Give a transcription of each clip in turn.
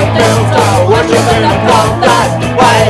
the built, worship in the cold that? Why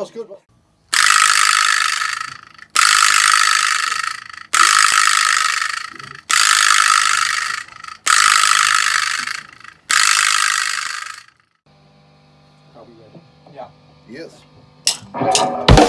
know, like, yeah, that's good. Ready? Yeah. Yes.